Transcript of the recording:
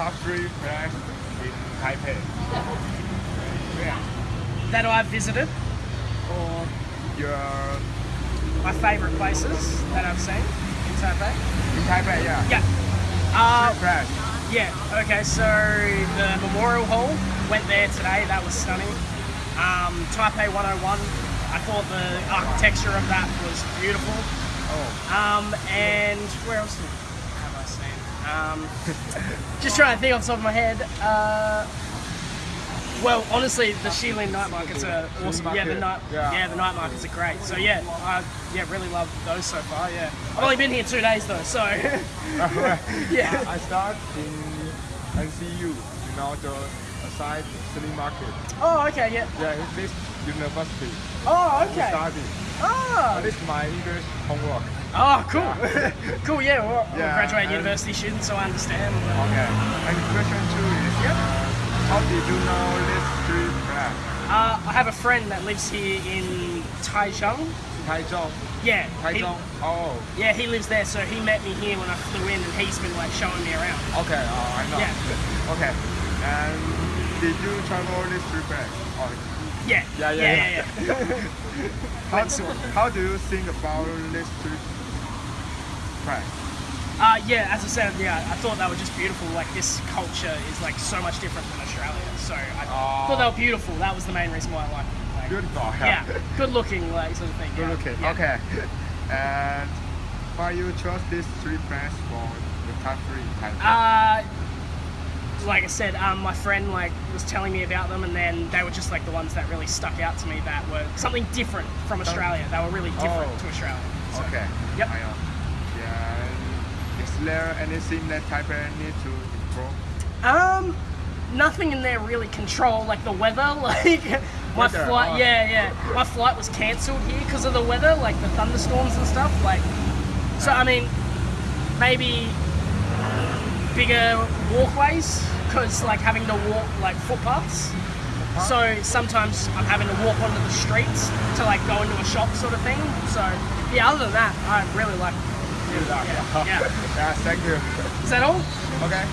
top three place in Taipei. Yeah. that I've visited, or Your my favourite places that I've seen in Taipei. in Taipei, yeah. Yeah. Uh, Three yeah. Okay. So the Memorial Hall went there today. That was stunning. Um, Taipei 101. I thought the architecture of that was beautiful. Oh, Um, and where else have I seen? Um, just trying to think off the top of my head. Uh, well, honestly, the Shilin night markets are awesome. Yeah, the night, yeah. yeah. the night markets are great. So yeah, I yeah really love those so far. Yeah, I've only been here two days though, so yeah. I start in NCU, you know, the side city market. Oh, okay, yeah. Yeah, it's this university. Oh, okay. study. Oh, This is my English homework. oh, cool, cool. Yeah, well, I'm a Yeah, graduate and- university student, so I understand. Okay. And question two is, how did you know this street plan? Uh, I have a friend that lives here in Taichung. Taichung. Yeah, he- Taichung. Oh, Yeah, he lives there, so he met me here when I flew in, and he's been like showing me around. okay. Oh, I know. Yeah. Okay. And did you travel this plan? Oh, Yeah, Yeah, yeah, yeah, yeah. yeah. how, Went how do you think about this street plan? Uh, yeah, as I said, yeah, I thought they were just beautiful. Like this culture is like so much different from Australia, so I Oh. thought they were beautiful. That was the main reason why I liked them. Like, Beautiful. Yeah, good looking, like sort of thing. Good yeah. looking. Yeah. Okay. And why you chose these three plans for the top three in Taipei? Uh, like I said, um, my friend like was telling me about them, and then they were just like the ones that really stuck out to me that were something different from Australia. They were really different Oh. to Australia. So, okay. Yep. I know. Yeah. Is there anything that Taipei need to improve? Um, nothing in there really control like the weather. Like my Weather, flight, oh. yeah, yeah, my flight was cancelled here because of the weather, like the thunderstorms and stuff. Like, so I mean, maybe bigger walkways because like having to walk like footpaths. So sometimes I'm having to walk onto the streets to like go into a shop sort of thing. So yeah, other than that, I really like. It. Yeah, yeah. yeah. Thank you. Is that all? Okay.